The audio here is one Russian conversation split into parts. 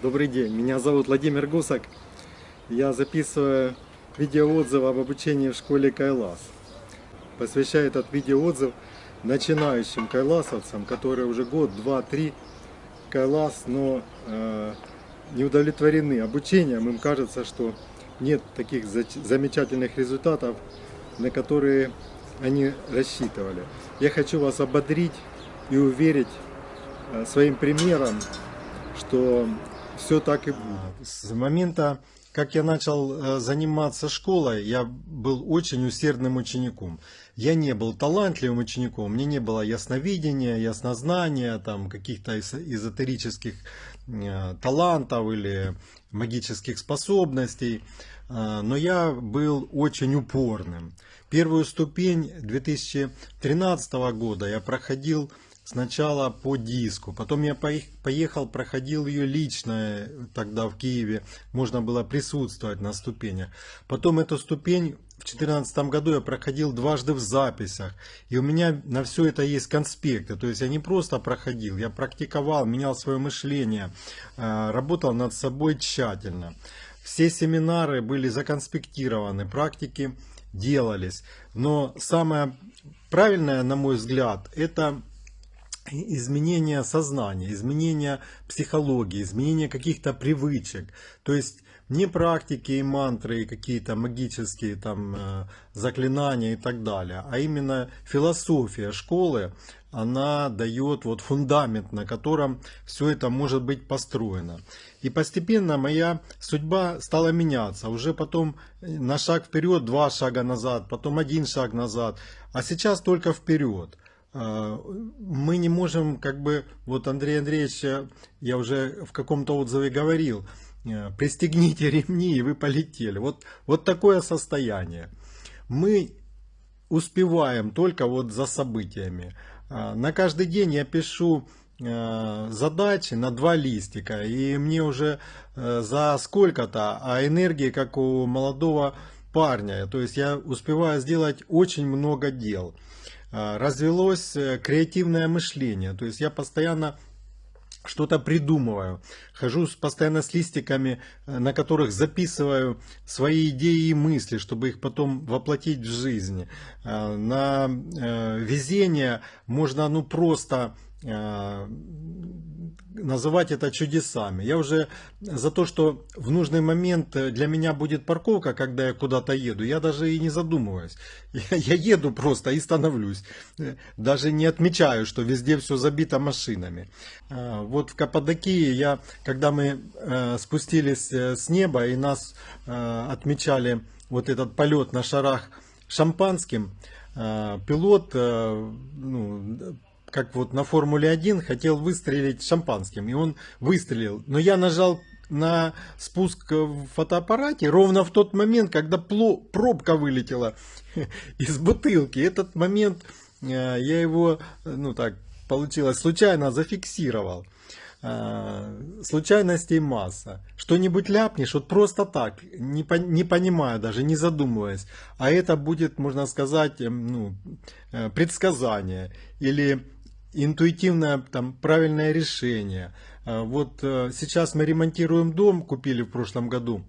Добрый день, меня зовут Владимир Гусак. Я записываю видеоотзыв об обучении в школе Кайлас. Посвящаю этот видеоотзыв начинающим кайласовцам, которые уже год, два, три Кайлас, но э, не удовлетворены обучением. Им кажется, что нет таких замечательных результатов, на которые они рассчитывали. Я хочу вас ободрить и уверить э, своим примером, что все так и будет. С момента, как я начал э, заниматься школой, я был очень усердным учеником. Я не был талантливым учеником, мне не было ясновидения, яснознания, там каких-то эзотерических э, талантов или магических способностей, э, но я был очень упорным. Первую ступень 2013 года я проходил сначала по диску, потом я поехал, проходил ее лично тогда в Киеве, можно было присутствовать на ступенях. Потом эту ступень в 2014 году я проходил дважды в записях, и у меня на все это есть конспекты, то есть я не просто проходил, я практиковал, менял свое мышление, э, работал над собой тщательно. Все семинары были законспектированы, практики делались, но самое правильное, на мой взгляд, это изменение сознания, изменение психологии, изменение каких-то привычек. То есть не практики и мантры, и какие-то магические там э, заклинания и так далее, а именно философия школы, она дает вот фундамент, на котором все это может быть построено. И постепенно моя судьба стала меняться. Уже потом на шаг вперед, два шага назад, потом один шаг назад. А сейчас только вперед. А, мы не можем, как бы, вот Андрей Андреевич, я уже в каком-то отзыве говорил, э, пристегните ремни и вы полетели. Вот, вот такое состояние. Мы успеваем только вот за событиями. А, на каждый день я пишу э, задачи на два листика, и мне уже э, за сколько-то, а энергии, как у молодого парня, то есть я успеваю сделать очень много дел. А, развелось э, креативное мышление. То есть я постоянно что-то придумываю. Хожу постоянно с листиками, э, на которых записываю свои идеи и мысли, чтобы их потом воплотить в жизнь. На э, везение можно ну просто называть это чудесами. Я уже за то, что в нужный момент для меня будет парковка, когда я куда-то еду, я даже и не задумываюсь. Я, еду просто и становлюсь. Даже не отмечаю, что везде все забито машинами. Вот в Каппадокии я, когда мы э, спустились э, с неба и нас э, отмечали вот этот полет на шарах шампанским, пилот ну, как вот на Формуле 1, хотел выстрелить шампанским, и он выстрелил. Но я нажал на спуск в фотоаппарате ровно в тот момент, когда пробка вылетела из бутылки. Этот момент э, я его, ну так, получилось, случайно зафиксировал. Э, случайностей масса. Что-нибудь ляпнешь, вот просто так, не, по, не понимая даже, не задумываясь. А это будет, можно сказать, эм, ну, э, предсказание или интуитивное там правильное решение. А, вот э, сейчас мы ремонтируем дом, купили в прошлом году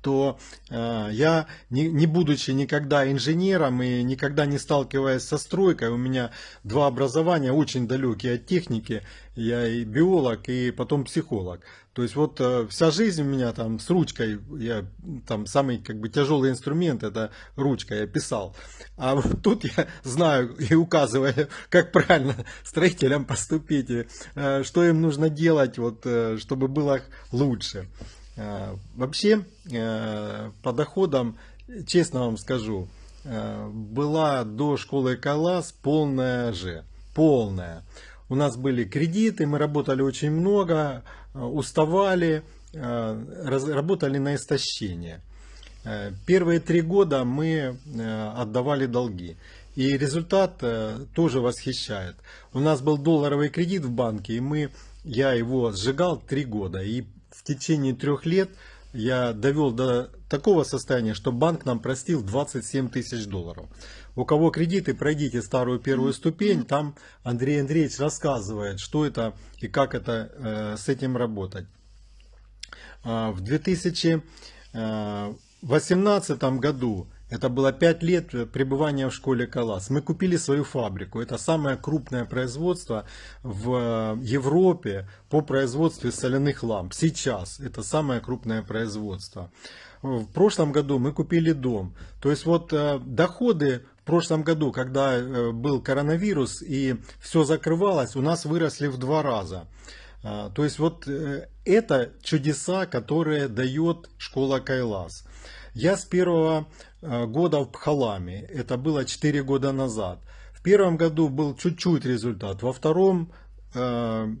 то э, я, не, не будучи никогда инженером и никогда не сталкиваясь со стройкой, у меня два образования очень далекие от техники, я и биолог, и потом психолог. То есть вот э, вся жизнь у меня там с ручкой, я там самый как бы тяжелый инструмент это ручка, я писал. А вот тут я знаю и указываю, как правильно строителям поступить, э, что им нужно делать, вот, э, чтобы было лучше. Э, вообще, э, по доходам, честно вам скажу, э, была до школы Калас полная же. Полная. У нас были кредиты, мы работали очень много, уставали, работали на истощение. Первые три года мы отдавали долги. И результат тоже восхищает. У нас был долларовый кредит в банке, и мы, я его сжигал три года. И в течение трех лет я довел до такого состояния, что банк нам простил 27 тысяч долларов. У кого кредиты, пройдите старую первую ступень, там Андрей Андреевич рассказывает, что это и как это э, с этим работать. в 2018 году это было 5 лет пребывания в школе Калас. Мы купили свою фабрику. Это самое крупное производство в Европе по производству соляных ламп. Сейчас это самое крупное производство. В прошлом году мы купили дом. То есть вот э, доходы в прошлом году, когда э, был коронавирус и все закрывалось, у нас выросли в два раза. А, то есть вот э, это чудеса, которые дает школа Кайлас. Я с первого э, года в Пхаламе, это было 4 года назад. В первом году был чуть-чуть результат, во втором э,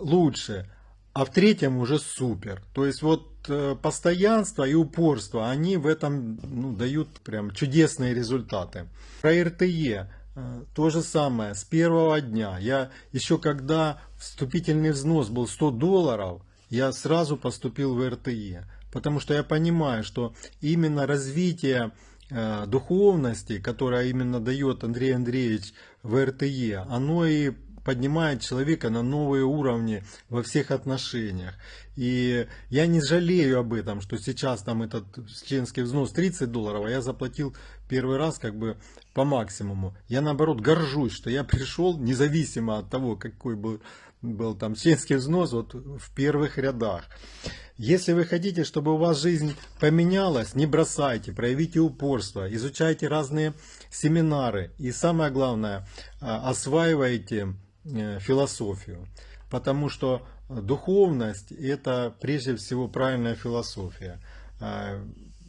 лучше, а в третьем уже супер. То есть вот э, постоянство и упорство, они в этом ну, дают прям чудесные результаты. Про РТЕ э, то же самое, с первого дня. Я еще когда вступительный взнос был 100 долларов, я сразу поступил в РТЕ потому что я понимаю, что именно развитие э, духовности, которое именно дает Андрей Андреевич в РТЕ, оно и поднимает человека на новые уровни во всех отношениях. И я не жалею об этом, что сейчас там этот членский взнос 30 долларов, а я заплатил первый раз как бы по максимуму. Я наоборот горжусь, что я пришел независимо от того, какой был, был там членский взнос вот в первых рядах. Если вы хотите, чтобы у вас жизнь поменялась, не бросайте, проявите упорство, изучайте разные семинары и самое главное, а, осваивайте э, философию. Потому что духовность это прежде всего правильная философия. А,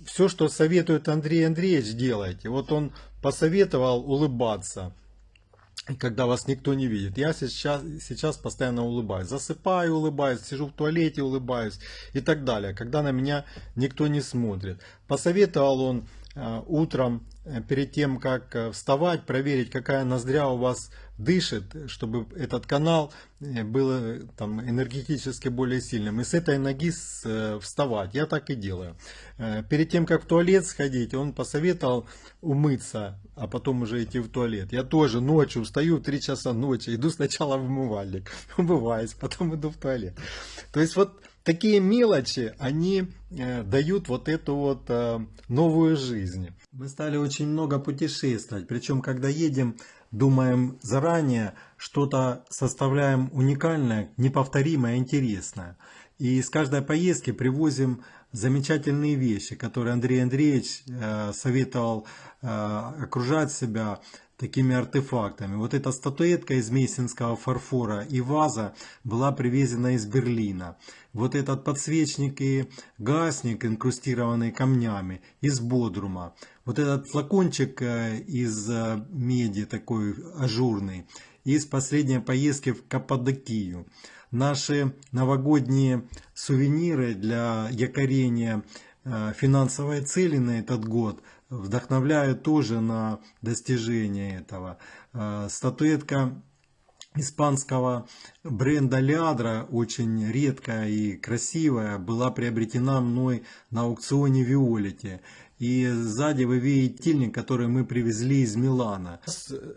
Все, что советует Андрей Андреевич, делайте. Вот он посоветовал улыбаться когда вас никто не видит. Я сейчас, сейчас постоянно улыбаюсь. Засыпаю, улыбаюсь, сижу в туалете, улыбаюсь и так далее. Когда на меня никто не смотрит. Посоветовал он э, утром, э, перед тем, как э, вставать, проверить, какая ноздря у вас дышит, чтобы этот канал был там, энергетически более сильным. И с этой ноги вставать. Я так и делаю. Перед тем, как в туалет сходить, он посоветовал умыться а потом уже идти в туалет. Я тоже ночью встаю в 3 часа ночи, иду сначала в умывальник, умываюсь, потом иду в туалет. То есть вот такие мелочи, они э, дают вот эту вот э, новую жизнь. Мы стали очень много путешествовать, причем когда едем, думаем заранее, что-то составляем уникальное, неповторимое, интересное. И с каждой поездки привозим замечательные вещи, которые Андрей Андреевич э, советовал э, окружать себя такими артефактами. Вот эта статуэтка из мейсинского фарфора и ваза была привезена из Берлина. Вот этот подсвечник и гасник, инкрустированный камнями, из Бодрума. Вот этот флакончик э, из меди, такой ажурный, из последней поездки в Каппадокию наши новогодние сувениры для якорения э, финансовой цели на этот год вдохновляют тоже на достижение этого. Э, статуэтка испанского бренда Лядра, очень редкая и красивая, была приобретена мной на аукционе Виолете. И сзади вы видите тильник, который мы привезли из Милана.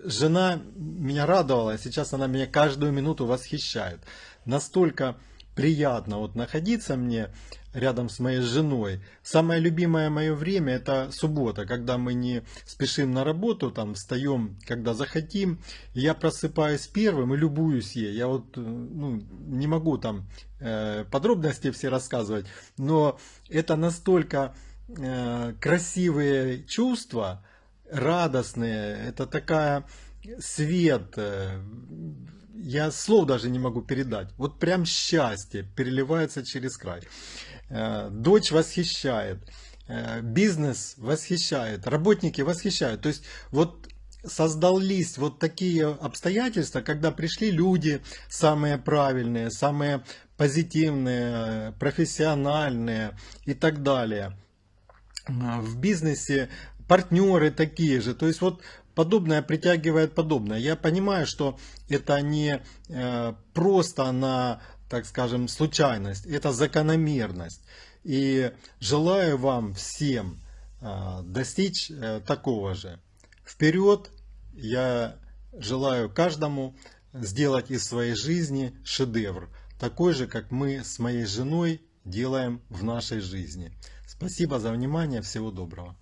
Жена меня радовала, сейчас она меня каждую минуту восхищает настолько приятно вот находиться мне рядом с моей женой. Самое любимое мое время это суббота, когда мы не спешим на работу, там встаем, когда захотим. я просыпаюсь первым и любуюсь ей. Я вот э, ну, не могу там э, подробности все рассказывать, но это настолько красивые чувства, радостные. Это такая свет, э, я слов даже не могу передать. Вот прям счастье переливается через край. Э, дочь восхищает, э, бизнес восхищает, работники восхищают. То есть вот создались вот такие обстоятельства, когда пришли люди самые правильные, самые позитивные, профессиональные и так далее. В бизнесе партнеры такие же. То есть вот подобное притягивает подобное. Я понимаю, что это не э, просто на, так скажем, случайность, это закономерность. И желаю вам всем э, достичь э, такого же. Вперед! Я желаю каждому сделать из своей жизни шедевр, такой же, как мы с моей женой делаем в нашей жизни. Спасибо за внимание, всего доброго.